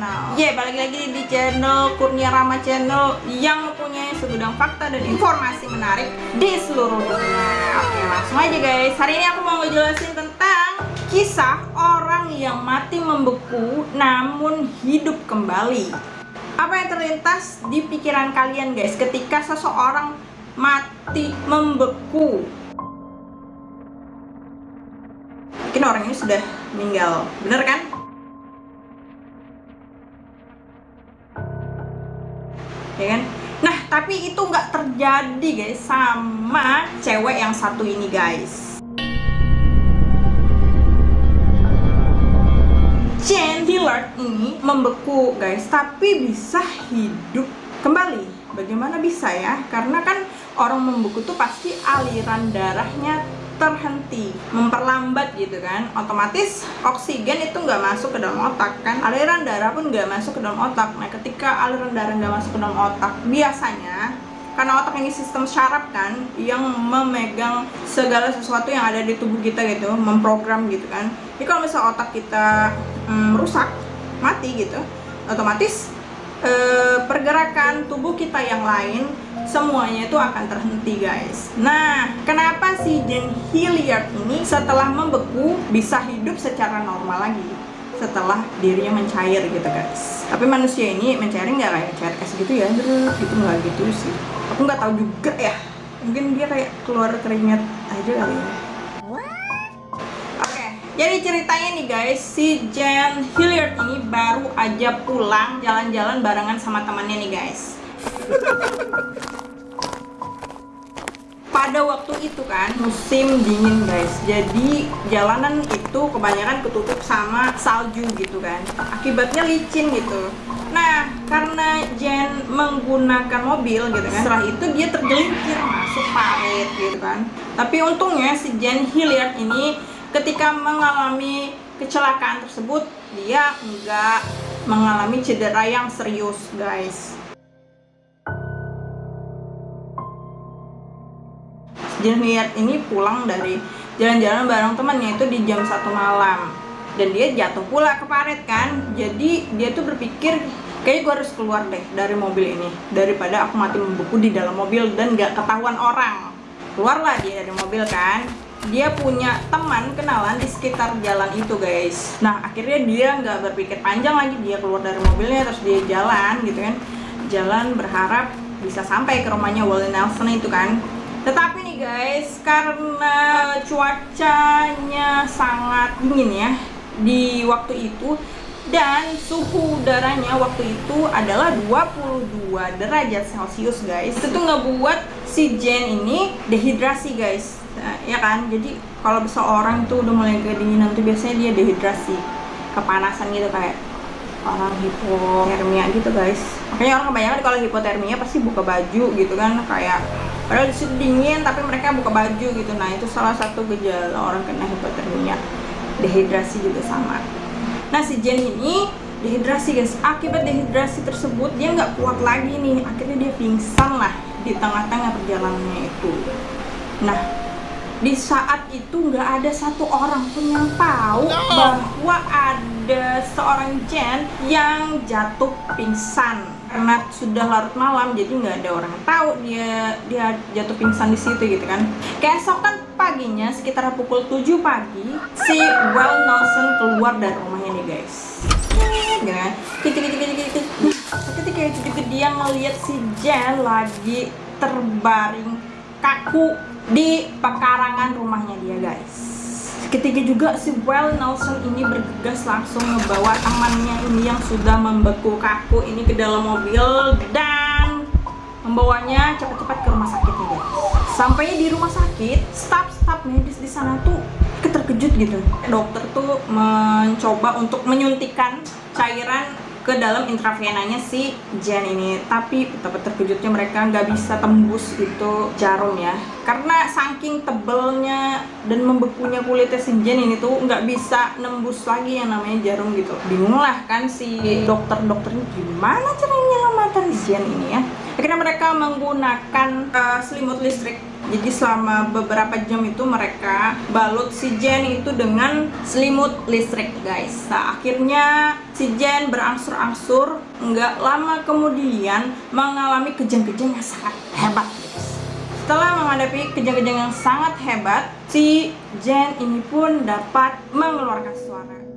Channel. Ye, yeah, balik lagi di channel Kurnia Rama Channel Yang mempunyai segudang fakta dan informasi menarik di seluruh dunia. Oke, langsung aja guys. Hari ini aku mau ngejelasin tentang Kisah orang yang mati membeku namun hidup kembali. Apa yang terlintas di pikiran kalian guys Ketika seseorang mati membeku? Mungkin orang ini sudah meninggal, bener kan? Ya kan? Nah tapi itu nggak terjadi guys sama cewek yang satu ini guys. Jane Hillard ini membeku guys tapi bisa hidup kembali. Bagaimana bisa ya? Karena kan orang membeku tuh pasti aliran darahnya terhenti memperlambat gitu kan. Otomatis oksigen itu nggak masuk ke dalam otak kan. Aliran darah pun nggak masuk ke dalam otak. Nah ketika aliran darah nggak masuk ke dalam otak biasanya karena otak ini sistem syaraf kan yang memegang segala sesuatu yang ada di tubuh kita gitu memprogram gitu kan. Jadi kalau misalnya otak kita hmm, rusak mati gitu otomatis eh, pergerakan tubuh kita yang lain semuanya itu akan terhenti guys. Nah kenapa si Jane Hilliard ini setelah membeku bisa hidup secara normal lagi? Setelah dirinya mencair gitu guys. Tapi manusia ini mencair nggak kayak cair es gitu ya? Gitu nggak gitu sih. Aku nggak tahu juga ya. Mungkin dia kayak keluar keringat aja kali ya. Jadi ceritanya nih guys. Si Jane Hilliard ini baru aja pulang jalan-jalan barengan sama temannya nih guys pada waktu itu kan musim dingin guys. Jadi jalanan itu kebanyakan ketutup sama salju gitu kan. Akibatnya licin gitu. Nah karena Jen menggunakan mobil gitu kan setelah itu dia tergelincir masuk parit gitu kan. Tapi untungnya si Jen Hilliard ini ketika mengalami kecelakaan tersebut dia enggak mengalami cedera yang serius guys Jeniat ini pulang dari jalan-jalan bareng temannya itu di jam satu malam. Dan dia jatuh pula ke paret kan. Jadi dia tuh berpikir kayak gue harus keluar deh dari mobil ini. Daripada aku mati membeku di dalam mobil dan gak ketahuan orang. Keluarlah dia dari mobil kan. Dia punya teman kenalan di sekitar jalan itu guys. Nah akhirnya dia nggak berpikir panjang lagi. Dia keluar dari mobilnya terus dia jalan gitu kan. Jalan berharap bisa sampai ke rumahnya Wally Nelson itu kan tetapi nih guys karena cuacanya sangat dingin ya di waktu itu dan suhu udaranya waktu itu adalah 22 derajat celcius guys. Itu ngebuat si Jen ini dehidrasi guys. Nah, ya kan? Jadi kalau seorang tuh udah mulai kedinginan tuh biasanya dia dehidrasi kepanasan gitu kayak orang hipotermia gitu guys. Makanya orang kebanyakan kalau hipotermia pasti buka baju gitu kan kayak padahal di sini dingin tapi mereka buka baju gitu. Nah itu salah satu gejala orang kena hipotermia. Dehidrasi juga sama. Nah si Jen ini dehidrasi guys. Akibat dehidrasi tersebut dia nggak kuat lagi nih. Akhirnya dia pingsan lah di tengah-tengah perjalanannya itu. Nah di saat itu nggak ada satu orang pun yang tahu bahwa ada seorang Jen yang jatuh pingsan. Karena sudah larut malam jadi nggak ada orang tahu dia dia jatuh pingsan di situ gitu kan. Keesokan paginya sekitar pukul 7 pagi si Well Nelson keluar dari rumahnya nih guys. Ketika itu dia ngeliat si Jen lagi terbaring kaku di pekarangan rumahnya dia guys Ketika juga si Well Nelson ini bergegas langsung membawa temannya ini yang sudah membeku kaku ini ke dalam mobil dan membawanya cepat-cepat ke rumah sakit nih guys. Sampai di rumah sakit, staf-staf medis di sana tuh keterkejut gitu. Dokter tuh mencoba untuk menyuntikkan cairan ke dalam intravenanya si Jen ini. Tapi betapa terkejutnya mereka nggak bisa tembus itu jarum ya. Karena saking tebelnya dan membekunya kulitnya si Jen ini tuh nggak bisa nembus lagi yang namanya jarum gitu. Bingung lah kan si dokter-dokter ini gimana caranya menyelamatkan si Jen ini ya? Akhirnya mereka menggunakan uh, selimut listrik Jadi selama beberapa jam itu mereka balut si Jen itu dengan selimut listrik guys. Nah akhirnya si Jen berangsur-angsur nggak lama kemudian mengalami kejang-kejang yang sangat hebat. Setelah menghadapi kejang-kejang yang sangat hebat, si Jen ini pun dapat mengeluarkan suara